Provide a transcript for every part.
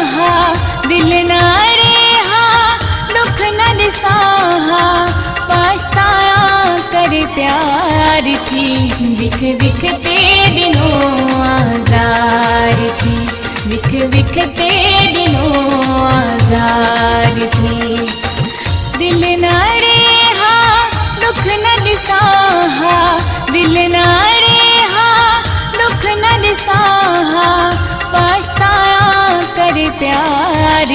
ॾिसां दिल न रेहा दुख न पछताया कर प्यार थी विख विख ते ॾिनो आज़ार थी विख विख ते ॾिनो आज़ार थी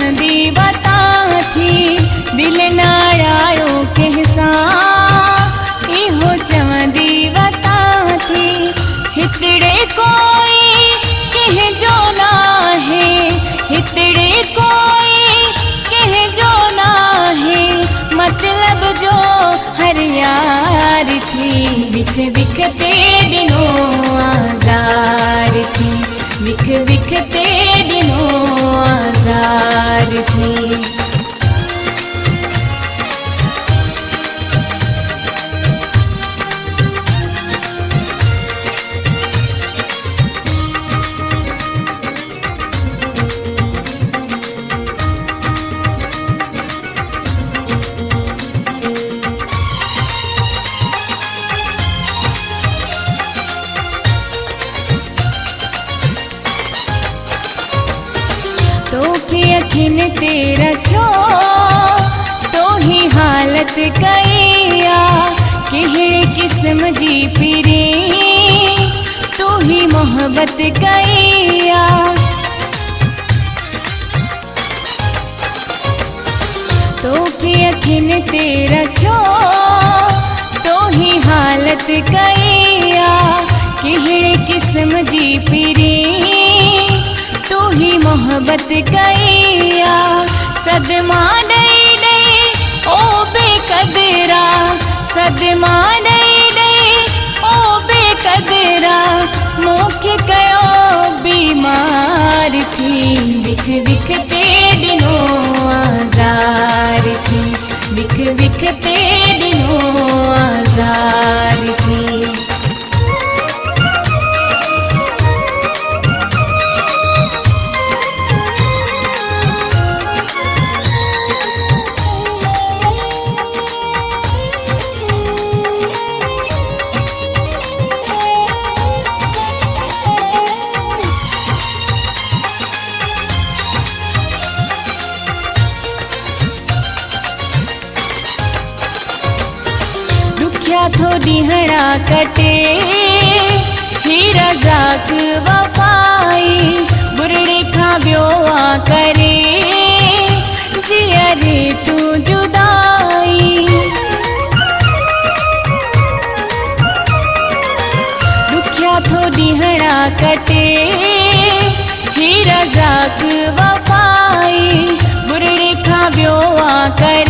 सुर सहदी थी दिल कहसा इहो हितड़े कोई कंहिं जो न आहे हितड़े कोई कंहिं जो न आहे मतलब जो हर यार थी विख विख ते ॾिनो आज़ार थी। विख विख तोखे अखिन ते तो ही हालत कईया कहिड़े किस्म जी पिरे तू ही मोहब्बत कईया तोखे अखिन ते रखियो तो ही हालत कईया कहिड़े किस्म जी पिरे तू ही मोहब्बत कईया सदमा ॾेई ॾेई ओ बेकदरा सदमा ॾेई ॾेई ओ बेकदरा मूंखे कयो बीमार थी विख विख ते दुखिया थोड़ी कटे हीरा जाक वफाई, बुरड़े खां आ करे। जिया रे तू जुदाई। दुखिया थोड़ी हड़ा कटे हीरा जाक वफाई, बुरड़े खां ॿियो आ करे।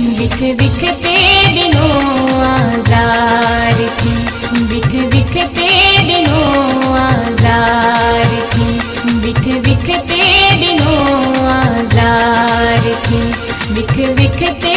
बिख बिख ख विखसे दनो बिख दनो विख आजार की। बिख बिख पेड़ो आजार की। बिख विख